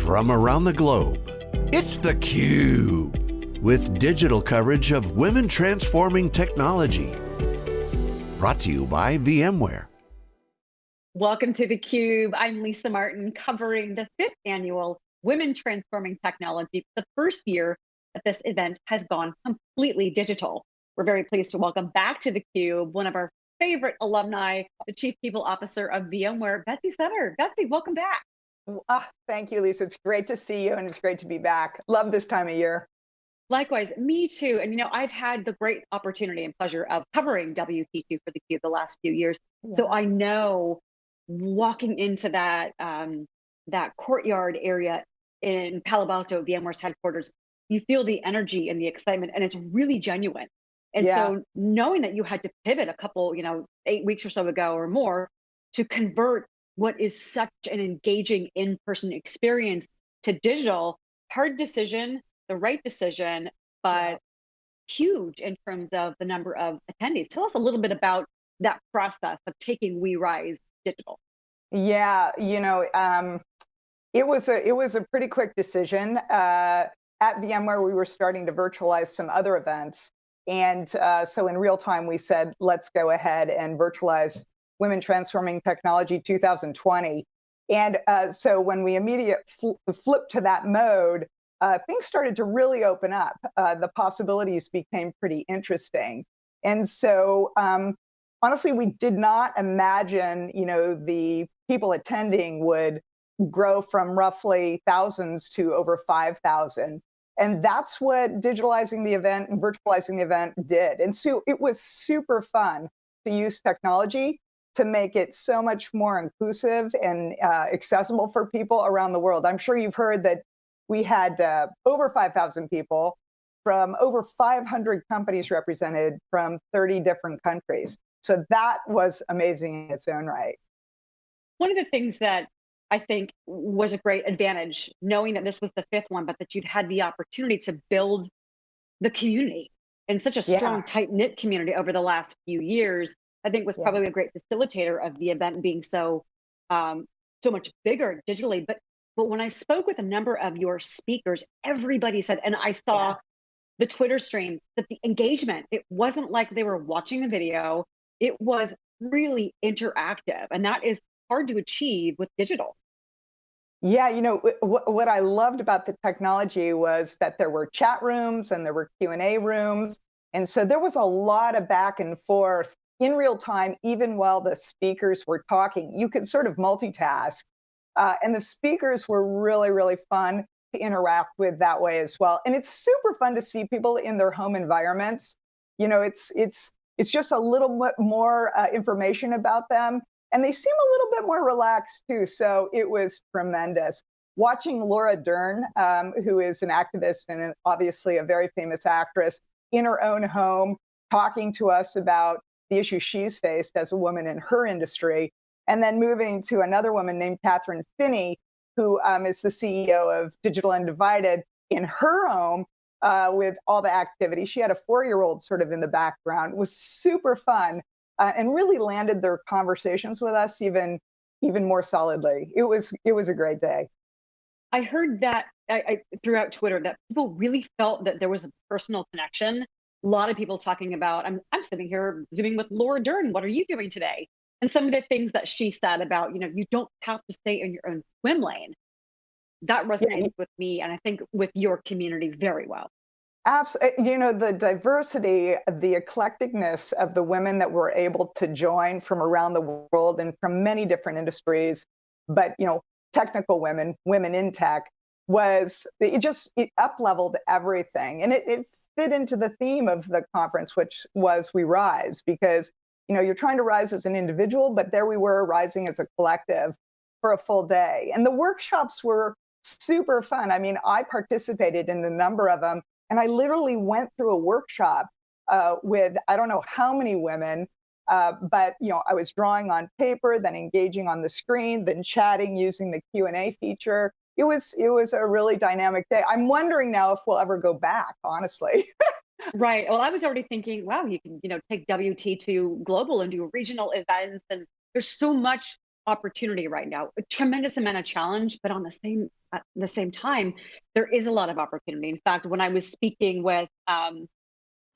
from around the globe. It's theCUBE, with digital coverage of women transforming technology. Brought to you by VMware. Welcome to theCUBE. I'm Lisa Martin, covering the fifth annual Women Transforming Technology, the first year that this event has gone completely digital. We're very pleased to welcome back to theCUBE one of our favorite alumni, the Chief People Officer of VMware, Betsy Sutter. Betsy, welcome back. Ah, thank you, Lisa. It's great to see you and it's great to be back. Love this time of year. Likewise, me too. And you know, I've had the great opportunity and pleasure of covering WT2 for the Cube the last few years. Yeah. So I know walking into that um, that courtyard area in Palo Alto, VMware's headquarters, you feel the energy and the excitement, and it's really genuine. And yeah. so knowing that you had to pivot a couple, you know, eight weeks or so ago or more to convert what is such an engaging in-person experience to digital, hard decision, the right decision, but huge in terms of the number of attendees. Tell us a little bit about that process of taking We Rise digital. Yeah, you know, um, it was a it was a pretty quick decision. Uh, at VMware, we were starting to virtualize some other events, and uh, so in real time, we said, let's go ahead and virtualize Women Transforming Technology 2020. And uh, so when we immediately fl flipped to that mode, uh, things started to really open up. Uh, the possibilities became pretty interesting. And so um, honestly, we did not imagine, you know, the people attending would grow from roughly thousands to over 5,000. And that's what digitalizing the event and virtualizing the event did. And so it was super fun to use technology to make it so much more inclusive and uh, accessible for people around the world. I'm sure you've heard that we had uh, over 5,000 people from over 500 companies represented from 30 different countries. So that was amazing in its own right. One of the things that I think was a great advantage, knowing that this was the fifth one, but that you'd had the opportunity to build the community in such a strong, yeah. tight knit community over the last few years. I think was yeah. probably a great facilitator of the event being so um, so much bigger digitally. But but when I spoke with a number of your speakers, everybody said, and I saw yeah. the Twitter stream that the engagement it wasn't like they were watching a video; it was really interactive, and that is hard to achieve with digital. Yeah, you know, what I loved about the technology was that there were chat rooms and there were Q&A rooms. And so there was a lot of back and forth in real time, even while the speakers were talking. You could sort of multitask. Uh, and the speakers were really, really fun to interact with that way as well. And it's super fun to see people in their home environments. You know, it's, it's, it's just a little bit more uh, information about them and they seem a little bit more relaxed too. So it was tremendous. Watching Laura Dern, um, who is an activist and obviously a very famous actress, in her own home, talking to us about the issues she's faced as a woman in her industry, and then moving to another woman named Kathryn Finney, who um, is the CEO of Digital Undivided in her home uh, with all the activity. She had a four-year-old sort of in the background. It was super fun uh, and really landed their conversations with us even even more solidly. It was it was a great day. I heard that I, I, throughout Twitter that people really felt that there was a personal connection. A lot of people talking about I'm I'm sitting here zooming with Laura Dern. What are you doing today? And some of the things that she said about you know you don't have to stay in your own swim lane. That resonates yeah. with me, and I think with your community very well. Absolutely. Eh, you know, the diversity, the eclecticness of the women that were able to join from around the world and from many different industries, but, you know, technical women, women in tech, was, it just it up leveled everything. And it, it fit into the theme of the conference, which was We Rise, because, you know, you're trying to rise as an individual, but there we were rising as a collective for a full day. And the workshops were super fun. I mean, I participated in a number of them and I literally went through a workshop uh, with I don't know how many women, uh, but you know I was drawing on paper, then engaging on the screen, then chatting using the Q and A feature. It was it was a really dynamic day. I'm wondering now if we'll ever go back. Honestly. right. Well, I was already thinking, wow, you can you know take WT2 global and do regional events, and there's so much opportunity right now, a tremendous amount of challenge, but on the same at the same time, there is a lot of opportunity. In fact, when I was speaking with um,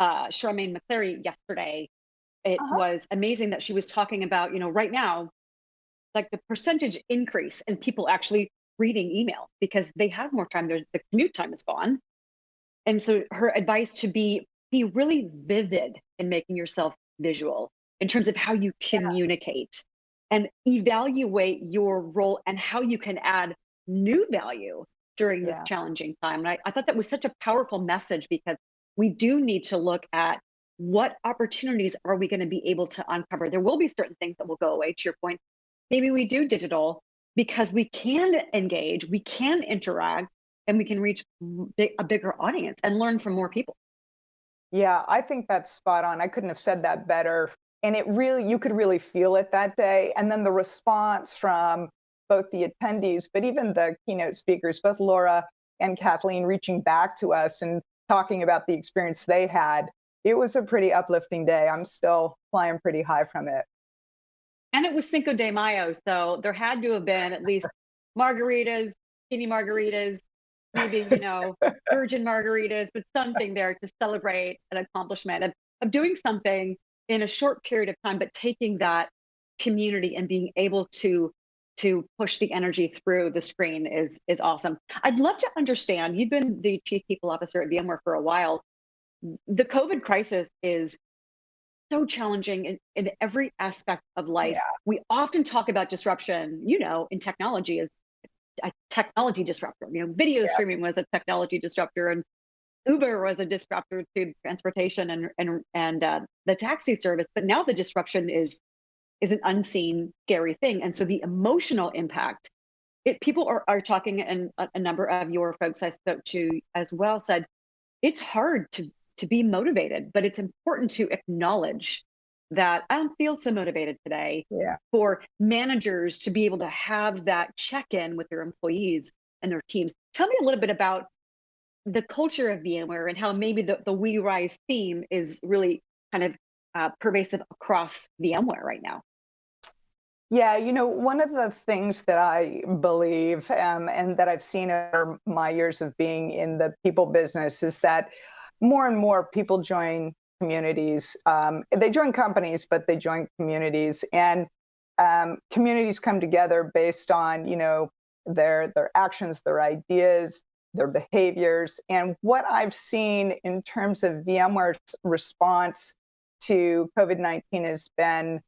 uh, Charmaine McCleary yesterday, it uh-huh. was amazing that she was talking about, you know, right now, like the percentage increase in people actually reading email because they have more time. Their the commute time is gone, and so her advice to be be really vivid in making yourself visual in terms of how you communicate yeah. and evaluate your role and how you can add new value during this yeah. challenging time. And I, I thought that was such a powerful message because we do need to look at what opportunities are we going to be able to uncover? There will be certain things that will go away, to your point. Maybe we do digital because we can engage, we can interact, and we can reach a bigger audience and learn from more people. Yeah, I think that's spot on. I couldn't have said that better. And it really, you could really feel it that day. And then the response from both the attendees, but even the keynote speakers, both Laura and Kathleen reaching back to us and talking about the experience they had. It was a pretty uplifting day. I'm still flying pretty high from it. And it was Cinco de Mayo, so there had to have been at least margaritas, skinny margaritas, maybe, you know, virgin margaritas, but something there to celebrate an accomplishment of, of doing something in a short period of time, but taking that community and being able to to push the energy through the screen is is awesome. I'd love to understand. You've been the chief people officer at VMware for a while. The COVID crisis is so challenging in, in every aspect of life. Yeah. We often talk about disruption, you know, in technology as a technology disruptor. You know, video yeah. streaming was a technology disruptor, and Uber was a disruptor to transportation and and and uh, the taxi service. But now the disruption is is an unseen scary thing and so the emotional impact it people are, are talking and a, a number of your folks i spoke to as well said it's hard to to be motivated but it's important to acknowledge that i don't feel so motivated today yeah. for managers to be able to have that check-in with their employees and their teams tell me a little bit about the culture of VMware and how maybe the, the We Rise theme is really kind of uh, pervasive across VMware right now? Yeah, you know, one of the things that I believe um, and that I've seen over my years of being in the people business is that more and more people join communities. Um, they join companies, but they join communities, and um, communities come together based on you know their their actions, their ideas, their behaviors, and what I've seen in terms of VMware's response to COVID 19 has been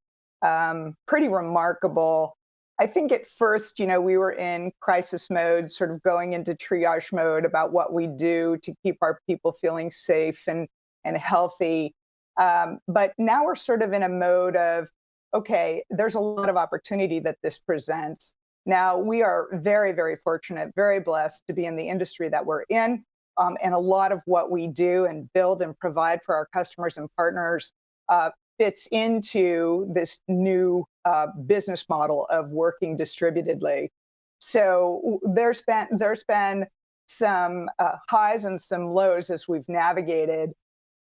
um, pretty remarkable. I think at first, you know, we were in crisis mode, sort of going into triage mode about what we do to keep our people feeling safe and, and healthy. Um, but now we're sort of in a mode of, okay, there's a lot of opportunity that this presents. Now, we are very, very fortunate, very blessed to be in the industry that we're in. Um, and a lot of what we do and build and provide for our customers and partners uh, fits into this new uh, business model of working distributedly. So there's been there's been some uh, highs and some lows as we've navigated.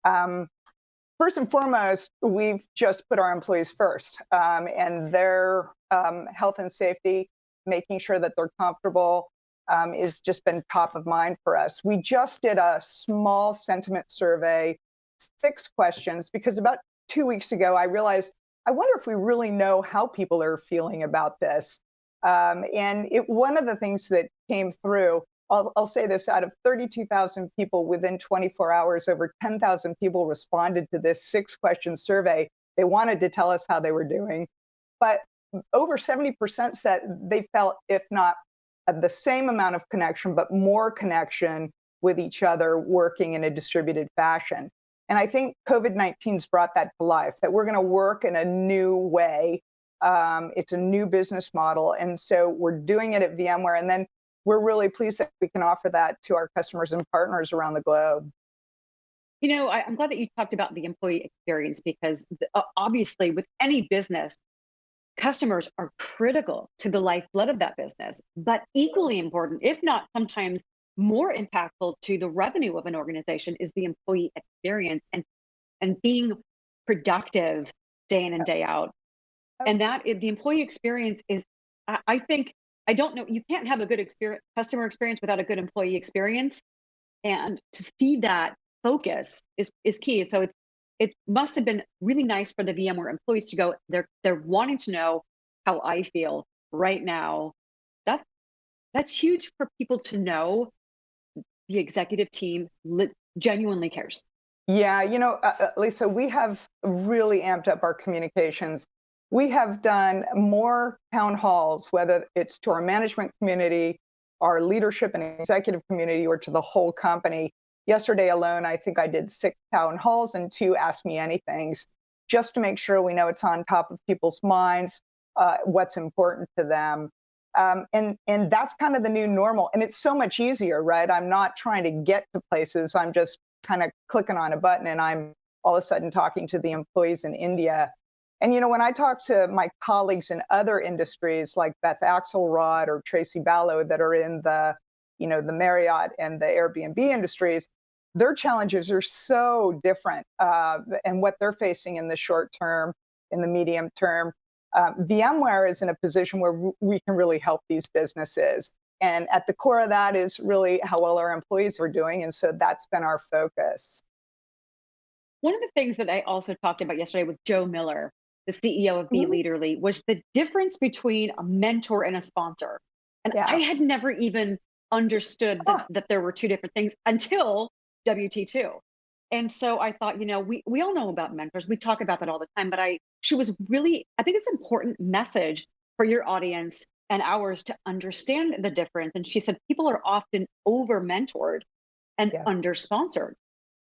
Um, first and foremost, we've just put our employees first um, and their um, health and safety, making sure that they're comfortable, um, is just been top of mind for us. We just did a small sentiment survey, six questions, because about two weeks ago, I realized I wonder if we really know how people are feeling about this. Um, and it, one of the things that came through, I'll, I'll say this out of 32,000 people within 24 hours, over 10,000 people responded to this six question survey. They wanted to tell us how they were doing. But over 70% said they felt, if not the same amount of connection, but more connection with each other working in a distributed fashion. And I think COVID 19's brought that to life, that we're going to work in a new way. Um, it's a new business model. And so we're doing it at VMware. And then we're really pleased that we can offer that to our customers and partners around the globe. You know, I, am glad that you talked about the employee experience because obviously, with any business, customers are critical to the lifeblood of that business. But equally important, if not sometimes more impactful to the revenue of an organization is the employee experience and and being productive day in and day out And that the employee experience is, I think, I don't know, you can't have a good experience, customer experience without a good employee experience. And to see that focus is, is key. So it's, it must have been really nice for the VMware employees to go, they're, they're wanting to know how I feel right now. That's, that's huge for people to know the executive team genuinely cares. Yeah, you know, uh, uh, Lisa, we have really amped up our communications. We have done more town halls, whether it's to our management community, our leadership and executive community, or to the whole company. Yesterday alone, I think I did six town halls and two Ask Me Anythings, just to make sure we know it's on top of people's minds, uh, what's important to them. Um, and and that's kind of the new normal and it's so much easier right i'm not trying to get to places i'm just kind of clicking on a button and I'm all of a sudden talking to the employees in India. And you know, when I talk to my colleagues in other industries like Beth Axelrod or Tracy Ballo that are in the, you know, the Marriott and the Airbnb industries, their challenges are so different uh, and what they're facing in the short term, in the medium term. Uh, VMware is in a position where we can really help these businesses. And at the core of that is really how well our employees are doing. And so that's been our focus. One of the things that I also talked about yesterday with Jo Miller, the CEO of Be mm-hmm. Leaderly, was the difference between a mentor and a sponsor. And yeah. I had never even understood that, oh. that there were two different things until WT2. And so I thought, you know, we, we all know about mentors. We talk about that all the time, but I she was really, I think it's an important message for your audience and ours to understand the difference. And she said people are often over mentored and yes. under sponsored.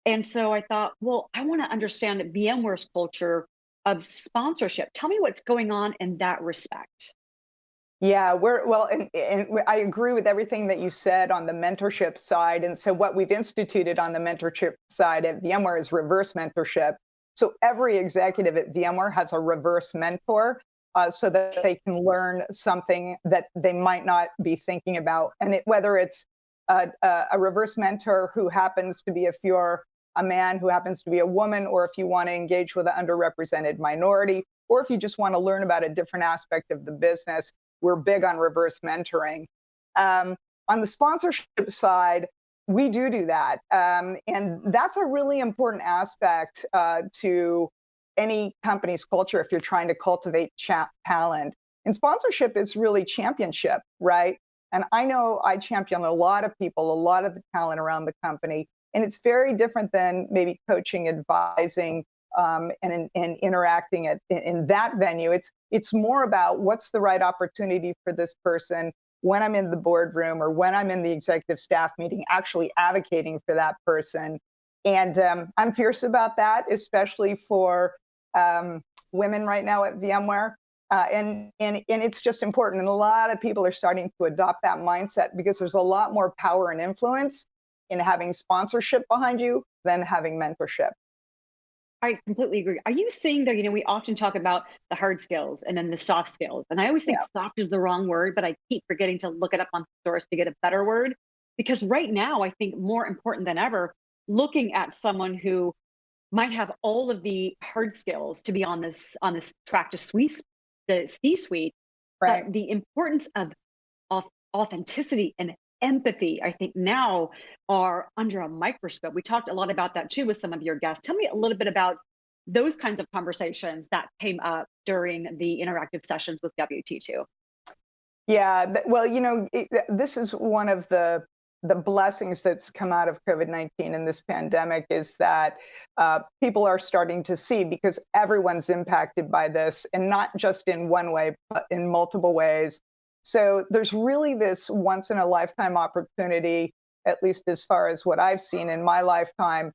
And so I thought, well, I want to understand VMware's culture of sponsorship. Tell me what's going on in that respect. Yeah, we're well, and, and, I agree with everything that you said on the mentorship side. And so, what we've instituted on the mentorship side at VMware is reverse mentorship. So, every executive at VMware has a reverse mentor uh, so that they can learn something that they might not be thinking about. And it, whether it's a, a, reverse mentor who happens to be, if you're a man who happens to be a woman, or if you want to engage with an underrepresented minority, or if you just want to learn about a different aspect of the business, we're big on reverse mentoring. Um, on the sponsorship side, we do do that. Um, and that's a really important aspect uh, to any company's culture if you're trying to cultivate talent. And sponsorship is really championship, right? And I know I champion a lot of people, a lot of the talent around the company. And it's very different than maybe coaching, advising, um, and, and interacting at, in that venue. It's, it's more about what's the right opportunity for this person when I'm in the boardroom or when I'm in the executive staff meeting, actually advocating for that person. And um, I'm fierce about that, especially for um, women right now at VMware. Uh, and, and, and it's just important. And a lot of people are starting to adopt that mindset because there's a lot more power and influence in having sponsorship behind you than having mentorship. I completely agree. Are you saying that, you know, we often talk about the hard skills and then the soft skills. And I always think yeah. soft is the wrong word, but I keep forgetting to look it up on source to get a better word. Because right now, I think more important than ever, looking at someone who might have all of the hard skills to be on this on this track to suite, the C-suite, right. but the importance of, of authenticity and empathy, I think now are under a microscope. We talked a lot about that too with some of your guests. Tell me a little bit about those kinds of conversations that came up during the interactive sessions with WT2. Yeah, well, you know, it, this is one of the the blessings that's come out of COVID 19 and this pandemic is that uh, people are starting to see because everyone's impacted by this, and not just in one way, but in multiple ways. So there's really this once in a lifetime opportunity, at least as far as what I've seen in my lifetime,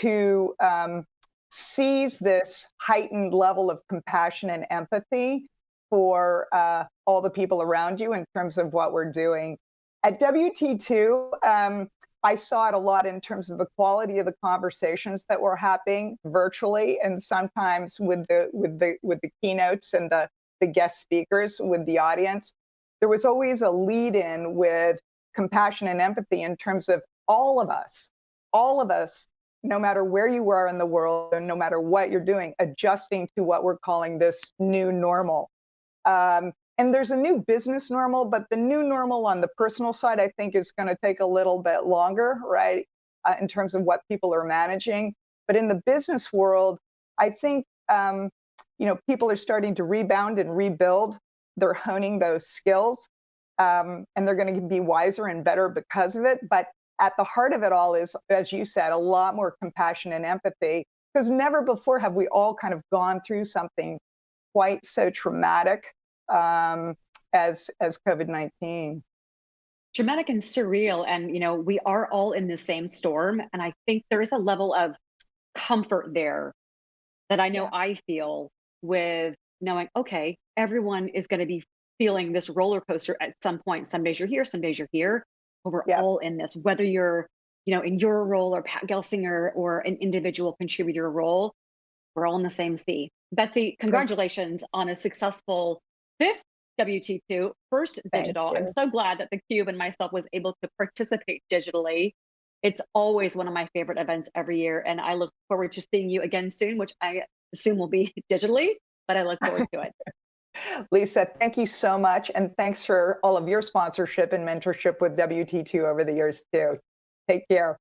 to um, seize this heightened level of compassion and empathy for uh, all the people around you in terms of what we're doing. At WT2, um, I saw it a lot in terms of the quality of the conversations that were happening virtually, and sometimes with the with the with the keynotes and the the guest speakers with the audience. There was always a lead in with compassion and empathy in terms of all of us, all of us no matter where you are in the world and no matter what you're doing, adjusting to what we're calling this new normal. Um, and there's a new business normal, but the new normal on the personal side, I think, is going to take a little bit longer, right, uh, in terms of what people are managing. But in the business world, I think um, you know people are starting to rebound and rebuild. They're honing those skills, um, and they're going to be wiser and better because of it. But at the heart of it all is, as you said, a lot more compassion and empathy. Because never before have we all kind of gone through something quite so traumatic um, as as COVID nineteen. Dramatic and surreal, and you know we are all in the same storm, and I think there is a level of comfort there that I know yeah. I feel with knowing, okay, everyone is going to be feeling this roller coaster at some point. Some days you're here, some days you're here, but we're yeah. all in this. Whether you're, you know, in your role or Pat Gelsinger or an individual contributor role, we're all in the same sea. Betsy, congratulations on a successful fifth WT2, first digital. I'm so glad that the Cube and myself was able to participate digitally. It's always one of my favorite events every year, and I look forward to seeing you again soon, which I assume will be digitally, but I look forward to it. Lisa, thank you so much. And thanks for all of your sponsorship and mentorship with WT2 over the years, too. Take care.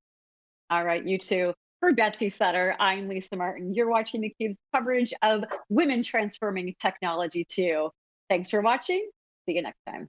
All right, you too. For Betsy Sutter, I'm Lisa Martin. You're watching theCUBE's coverage of Women Transforming Technology too. Thanks for watching. See you next time.